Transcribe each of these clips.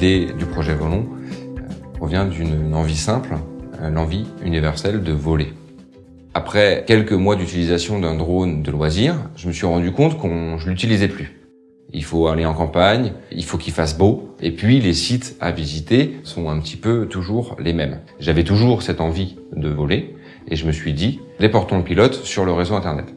L'idée du projet Volon euh, provient d'une envie simple, euh, l'envie universelle de voler. Après quelques mois d'utilisation d'un drone de loisir, je me suis rendu compte qu'on je l'utilisais plus. Il faut aller en campagne, il faut qu'il fasse beau, et puis les sites à visiter sont un petit peu toujours les mêmes. J'avais toujours cette envie de voler, et je me suis dit, déportons le pilote sur le réseau Internet.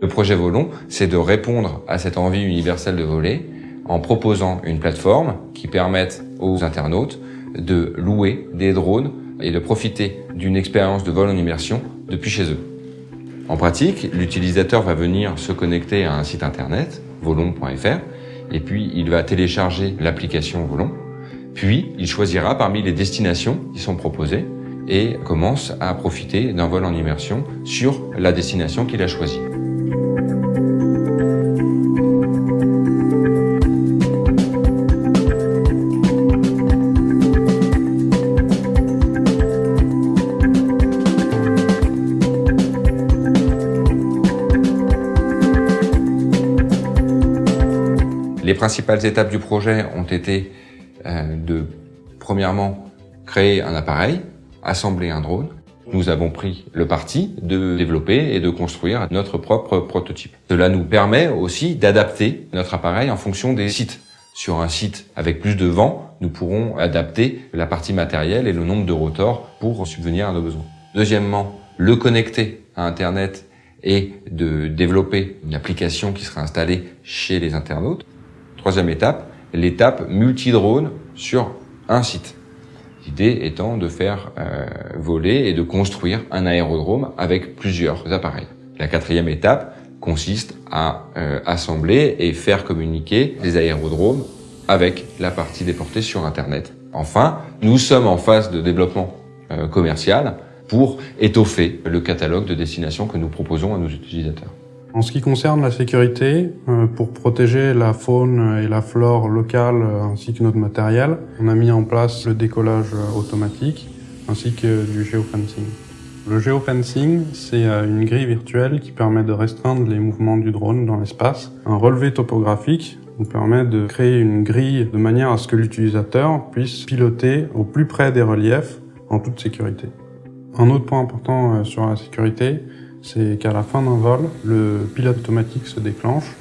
Le projet Volon, c'est de répondre à cette envie universelle de voler en proposant une plateforme qui permette aux internautes de louer des drones et de profiter d'une expérience de vol en immersion depuis chez eux. En pratique, l'utilisateur va venir se connecter à un site internet, volon.fr, et puis il va télécharger l'application Volon, puis il choisira parmi les destinations qui sont proposées et commence à profiter d'un vol en immersion sur la destination qu'il a choisie. Les principales étapes du projet ont été euh, de, premièrement, créer un appareil, assembler un drone. Nous avons pris le parti de développer et de construire notre propre prototype. Cela nous permet aussi d'adapter notre appareil en fonction des sites. Sur un site avec plus de vent, nous pourrons adapter la partie matérielle et le nombre de rotors pour subvenir à nos besoins. Deuxièmement, le connecter à Internet et de développer une application qui sera installée chez les internautes. Troisième étape, l'étape multi-drone sur un site. L'idée étant de faire euh, voler et de construire un aérodrome avec plusieurs appareils. La quatrième étape consiste à euh, assembler et faire communiquer les aérodromes avec la partie déportée sur Internet. Enfin, nous sommes en phase de développement euh, commercial pour étoffer le catalogue de destinations que nous proposons à nos utilisateurs. En ce qui concerne la sécurité, euh, pour protéger la faune et la flore locale euh, ainsi que notre matériel, on a mis en place le décollage euh, automatique ainsi que du géofencing. Le géofencing, c'est une grille virtuelle qui permet de restreindre les mouvements du drone dans l'espace. Un relevé topographique nous permet de créer une grille de manière à ce que l'utilisateur puisse piloter au plus près des reliefs en toute sécurité. Un autre point important sur la sécurité, c'est qu'à la fin d'un vol, le pilote automatique se déclenche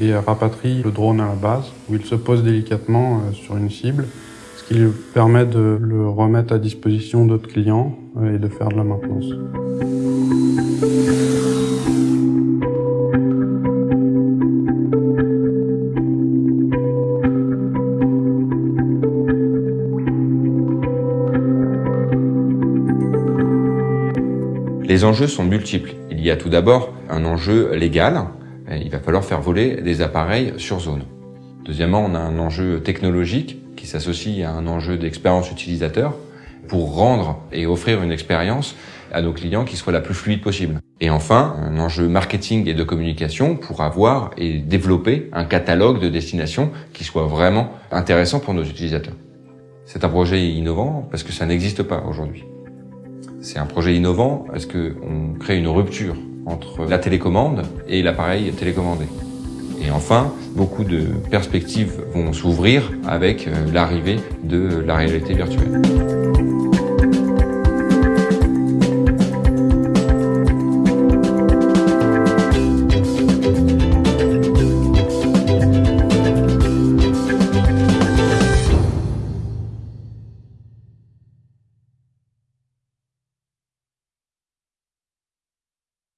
et rapatrie le drone à la base, où il se pose délicatement euh, sur une cible, ce qui lui permet de le remettre à disposition d'autres clients euh, et de faire de la maintenance. Les enjeux sont multiples. Il y a tout d'abord un enjeu légal. Il va falloir faire voler des appareils sur zone. Deuxièmement, on a un enjeu technologique qui s'associe à un enjeu d'expérience utilisateur pour rendre et offrir une expérience à nos clients qui soit la plus fluide possible. Et enfin, un enjeu marketing et de communication pour avoir et développer un catalogue de destinations qui soit vraiment intéressant pour nos utilisateurs. C'est un projet innovant parce que ça n'existe pas aujourd'hui. C'est un projet innovant parce qu'on crée une rupture entre la télécommande et l'appareil télécommandé? Et enfin, beaucoup de perspectives vont s'ouvrir avec euh, l'arrivée de la réalité virtuelle.